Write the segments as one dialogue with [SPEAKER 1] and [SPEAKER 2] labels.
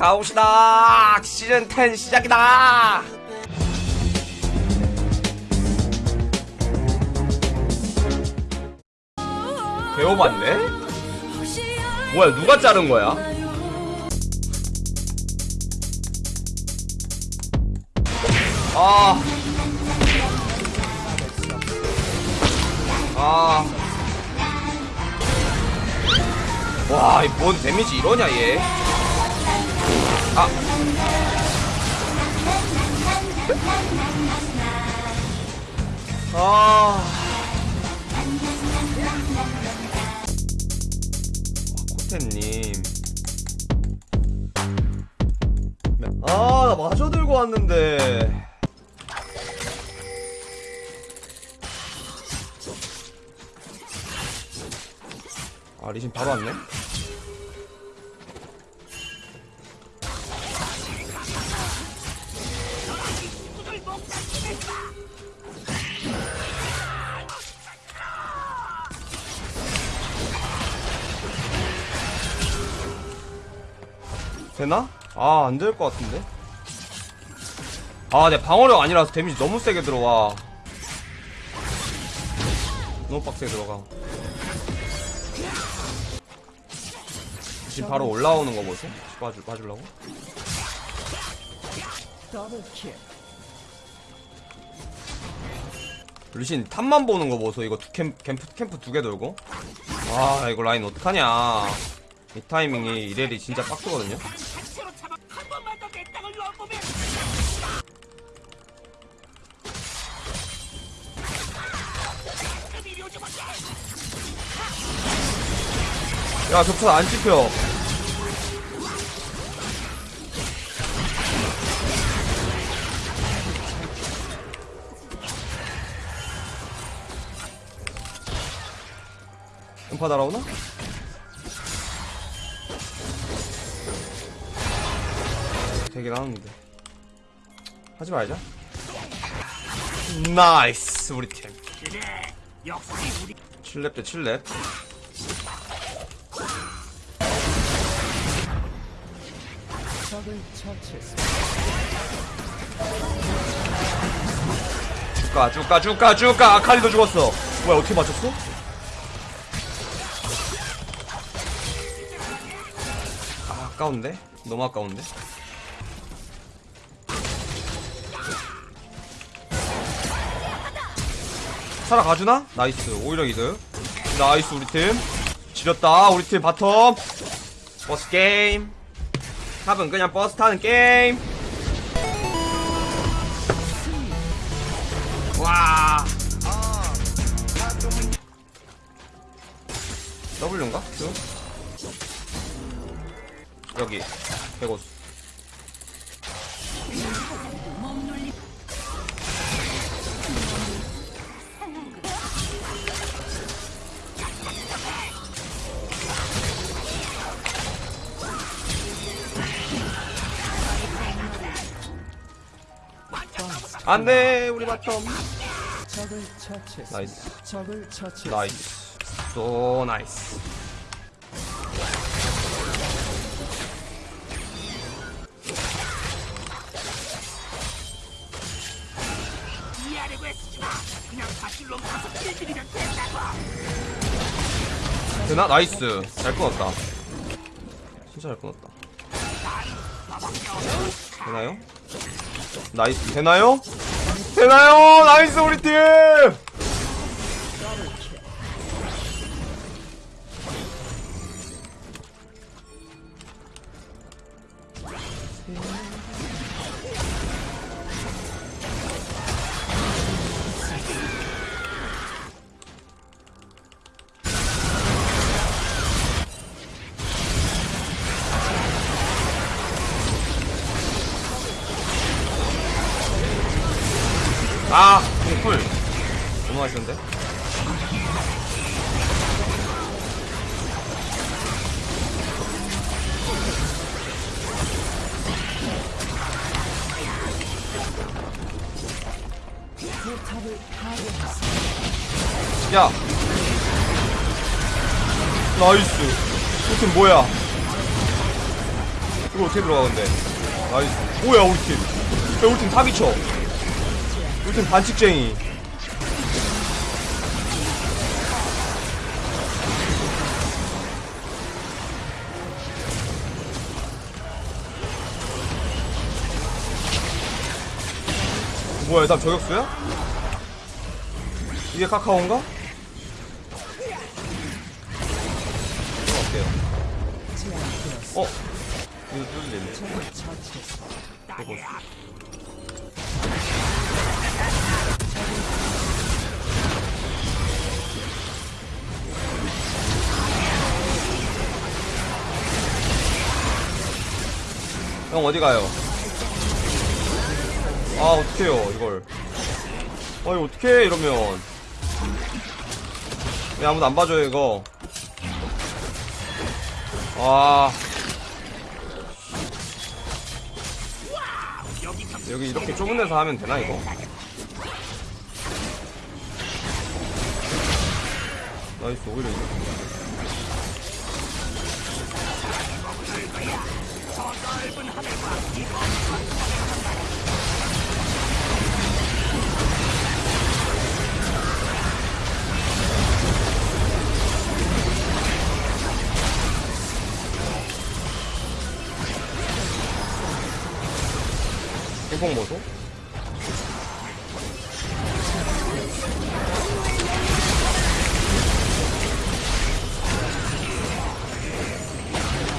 [SPEAKER 1] 가옵시다 시즌 10 시작이다 배워봤네? 뭐야 누가 자른 거야? 아. 아. 와, 이뭔 데미지 이러냐, 얘. 아. 아. 코텐님. 아, 나 마저 들고 왔는데. 아, 리신 바로 왔네. 되나? 아, 안 될 것 같은데? 아, 내 방어력 아니라서 데미지 너무 세게 들어와. 너무 빡세게 들어가. 지금 바로 올라오는 거 보소? 봐줄, 봐주려고? 루신 탑만 보는 거 보소? 이거 두 캠, 캠프, 캠프 두 개 돌고? 아, 이거 라인 어떡하냐. 이 타이밍이 이래리 진짜
[SPEAKER 2] 마자
[SPEAKER 1] 야, 격차 안 찍혀. 음파 날아오나? 되긴 하는데. 하지 말자. nice, 우리 팀.
[SPEAKER 2] 그래 역시 우리
[SPEAKER 1] 7렙 대 7렙. 쭉가 쭉가 쭉가 쭉가 아칼리도 죽었어 뭐야 어떻게 맞췄어? 아 아까운데? 너무 아까운데? 살아가주나? nice 오히려 이득 nice 우리 팀 지렸다 우리 팀 bottom 버스 게임 top은 그냥 버스 타는 게임 와 W인가? Q? 여기 배고수 안돼 우리
[SPEAKER 3] 처치했습니다.
[SPEAKER 2] nice. nice so nice 그냥 밧줄로 가서 길들이면 된다고
[SPEAKER 1] 되나? nice 잘 끊었다 진짜 잘 끊었다 되나요? 나이스 되나요? 되나요? 나이스 우리 팀! 아, 꿀. 너무 맛있는데? 야. 나이스. 이팀 뭐야? 그거 어떻게 들어가 근데 나이스 뭐야 우리 팀 야, 우리 팀 사기쳐 팀 반칙쟁이 뭐야 나 저격수야? 이게 카카오인가? 어때요? 어? 이거
[SPEAKER 3] 처치했습니다.
[SPEAKER 1] 이거 형 어디 가요? 아 어떡해요 이걸. 아니 어떡해 이러면. 왜 아무도 안 봐줘요 이거. 아. 여기 이렇게 좁은 데서 하면 되나 이거? 나이스 오히려 이거 핑퐁 모소?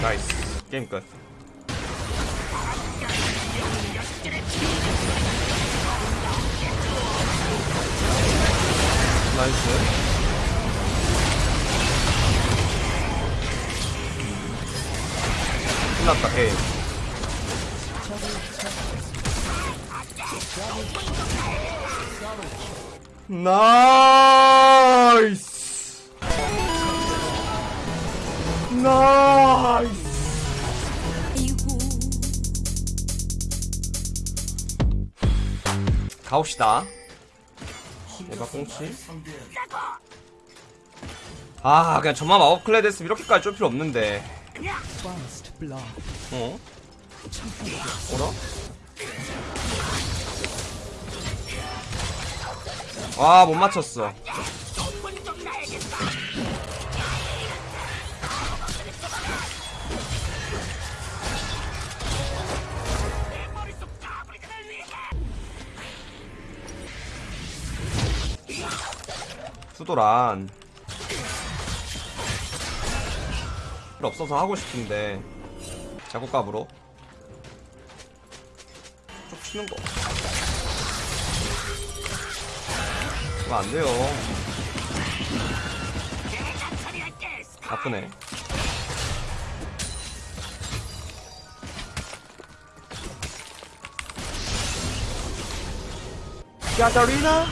[SPEAKER 1] 나이스 게임 끝 나이스. 끝났다 게임. 나이스! 나이스! 가봅시다 대박 꽁치 아 그냥 저만 마법 클레드 했으면 이렇게까지 쫄 필요 없는데. 어? 어라? 와, 못 맞췄어. 수도란. 필요 없어서 하고 싶은데. 자국값으로. 쭉 치는 거. 그거 안 돼요. 아프네. 야자리나?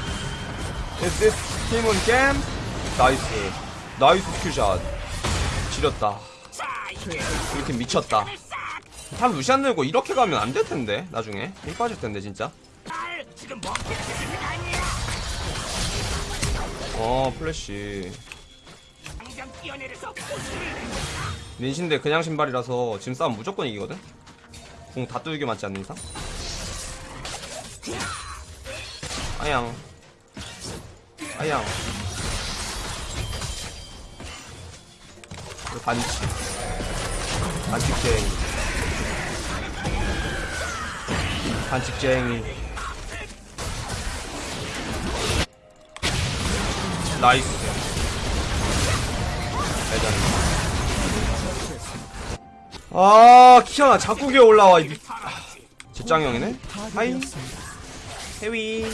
[SPEAKER 1] Is this 팀은 게임? 나이스. 나이스 스킬샷. 지렸다. 팀 미쳤다. 참 루시안 들고 이렇게 가면 안 될 텐데 나중에 힘 빠질 텐데 진짜. 어 플래시. 닌신데 그냥 신발이라서 지금 싸움 무조건 이기거든? 공다 뚫게 맞지 않는 이상? 아양 이거 반칙 반칙쟁이 반칙쟁이 나이스. 대단 아 키아나 자꾸 기어 올라와 이 제짱형이네? 하이.
[SPEAKER 3] 파괴되었습니다.
[SPEAKER 1] 해위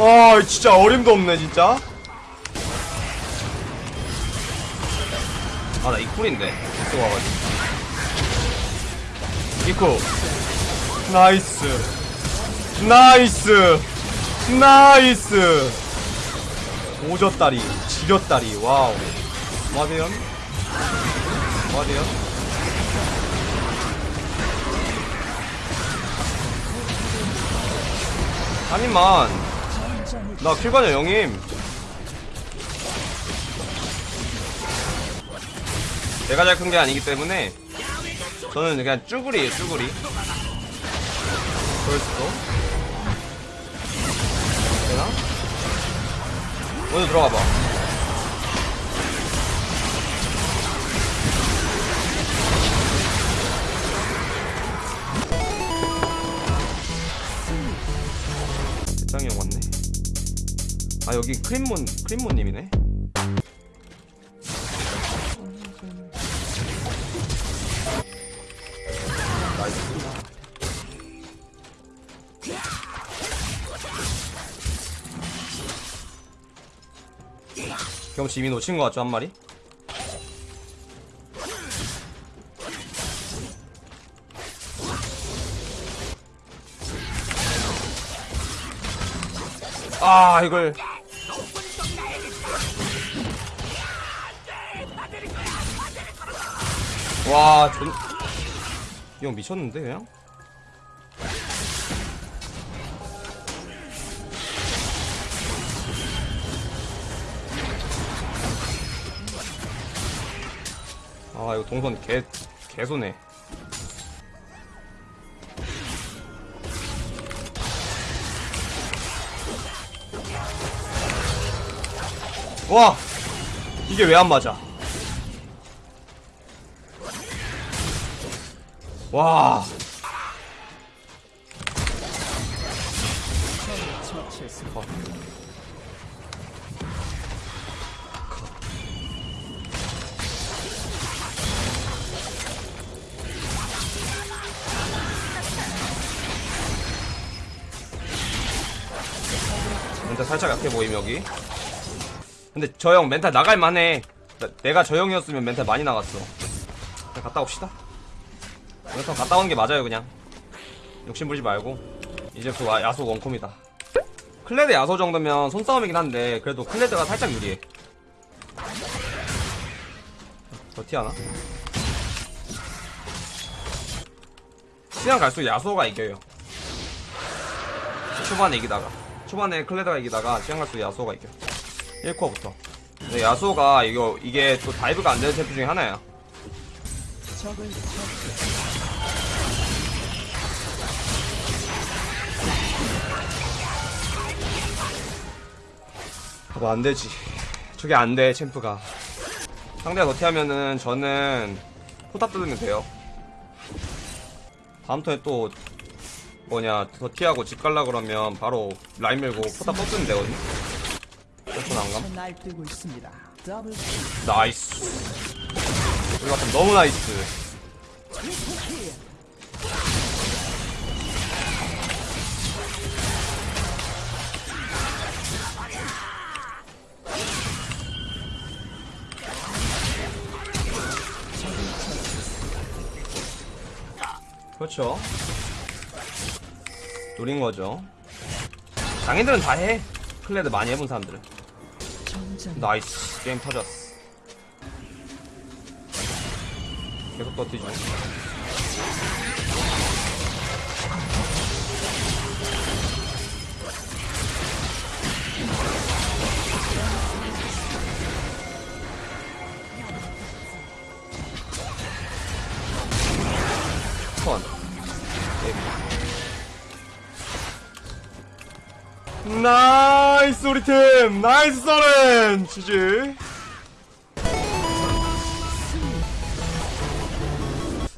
[SPEAKER 1] 아 진짜 어림도 없네 진짜. 아 나 E쿨인데. 이쪽 와가지고. E쿨. nice. nice. nice. 오졌다리 지렸다리. 와우 마대연 마대연 아니만. 나 킬관여 영임 내가 잘 큰 게 아니기 때문에 저는 그냥 쭈구리에요 쭈구리. 벌써 되나? 먼저 들어가 봐. 여기 크림몬 크림몬님이네. 경치 이미 놓친 것 같죠 한 마리? 아 이걸 와 존... 이형 미쳤는데 그냥? 아 이거 동선 개 개소네. 와 이게 왜 안 맞아? 와
[SPEAKER 3] 처치했습니다.
[SPEAKER 1] 어. 멘탈 살짝 약해 보임 여기 근데 저 형 멘탈 나갈만해 나- 내가 저 형이었으면 멘탈 많이 나갔어 갔다 옵시다 이거 갔다 오는 게 맞아요 그냥. 욕심부리지 말고. 이제 그 와- 야소 원콤이다. 클레드 야소 정도면 손싸움이긴 한데 그래도 클레드가 살짝 유리해. 버티하나? 시간 갈수록 야소가 이겨요. 초반에 이기다가. 초반에 클레드가 이기다가 시간 갈수록 야소가 이겨. 1코어부터. 근데 야소가 이거 이게 또 dive가 안 되는 챔프 중에 하나야
[SPEAKER 3] 적을 처치했습니다.
[SPEAKER 1] 봐봐 안 되지 저게 안돼 챔프가 상대가 dirty하면은 저는 포탑 뚫으면 돼요 다음 턴에 또 뭐냐 더티하고 집 갈라 그러면 바로 라인 밀고 포탑 뻗으면 되거든 챔프 안감
[SPEAKER 3] 날뛰고 있습니다. 더블 킬.
[SPEAKER 1] 나이스 우리 같은 너무 나이스 그렇죠. 노린 거죠. 장인들은 다 해. 클레드 많이 해본 사람들은. 나이스. 게임 터졌어. 계속 버티죠 나이스 우리 팀. 나이스 서렌. 지지.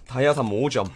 [SPEAKER 1] 다이아삼 5점